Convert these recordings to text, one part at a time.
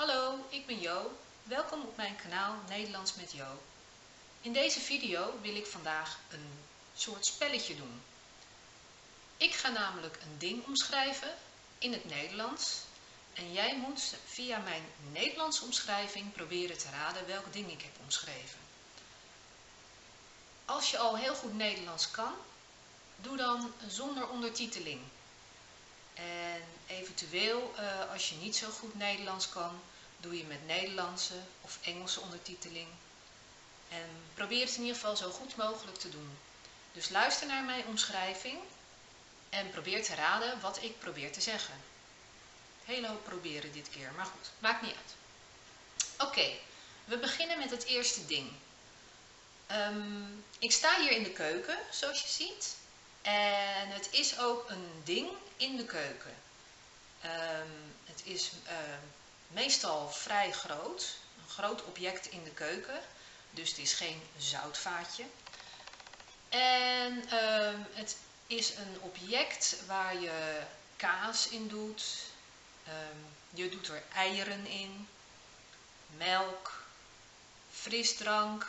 Hallo, ik ben Jo. Welkom op mijn kanaal Nederlands met Jo. In deze video wil ik vandaag een soort spelletje doen. Ik ga namelijk een ding omschrijven in het Nederlands en jij moet via mijn Nederlandse omschrijving proberen te raden welk ding ik heb omschreven. Als je al heel goed Nederlands kan, doe dan zonder ondertiteling. En eventueel, uh, als je niet zo goed Nederlands kan, doe je met Nederlandse of Engelse ondertiteling. En probeer het in ieder geval zo goed mogelijk te doen. Dus luister naar mijn omschrijving en probeer te raden wat ik probeer te zeggen. Hele hoop proberen dit keer, maar goed, maakt niet uit. Oké, we beginnen met het eerste ding. Um, ik sta hier in de keuken, zoals je ziet. En het is ook een ding in de keuken. Um, het is uh, meestal vrij groot, een groot object in de keuken. Dus het is geen zoutvaatje. En uh, het is een object waar je kaas in doet. Um, je doet er eieren in, melk, frisdrank,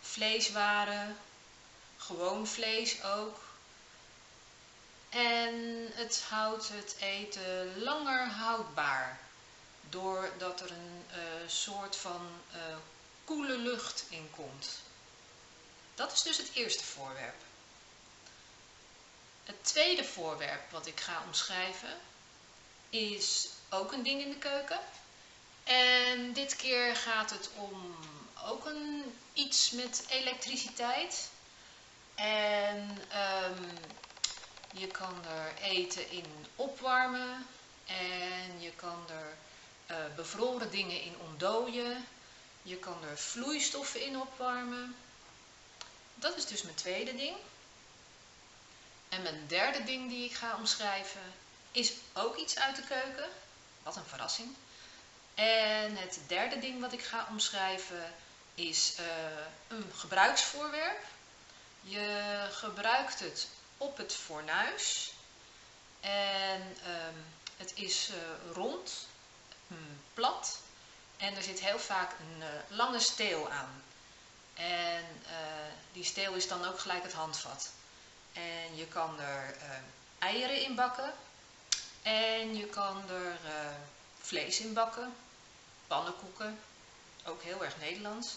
vleeswaren, gewoon vlees ook. En het houdt het eten langer houdbaar. Doordat er een uh, soort van uh, koele lucht in komt. Dat is dus het eerste voorwerp. Het tweede voorwerp wat ik ga omschrijven is ook een ding in de keuken. En dit keer gaat het om ook een, iets met elektriciteit. En um, je kan er eten in opwarmen. En je kan er uh, bevroren dingen in ontdooien. Je kan er vloeistoffen in opwarmen. Dat is dus mijn tweede ding. En mijn derde ding die ik ga omschrijven is ook iets uit de keuken. Wat een verrassing. En het derde ding wat ik ga omschrijven is uh, een gebruiksvoorwerp. Je gebruikt het op het fornuis. En um, het is uh, rond, plat. En er zit heel vaak een uh, lange steel aan. En die steel is dan ook gelijk het handvat. En je kan er eieren in bakken. En je kan er vlees in bakken. Pannenkoeken. Ook heel erg Nederlands.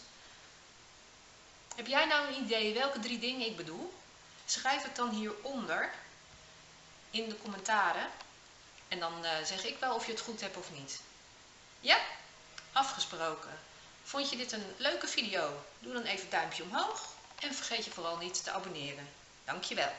Heb jij nou een idee welke drie dingen ik bedoel? Schrijf het dan hieronder in de commentaren. En dan zeg ik wel of je het goed hebt of niet. Ja? Afgesproken. Vond je dit een leuke video? Doe dan even duimpje omhoog. En vergeet je vooral niet te abonneren. Dankjewel.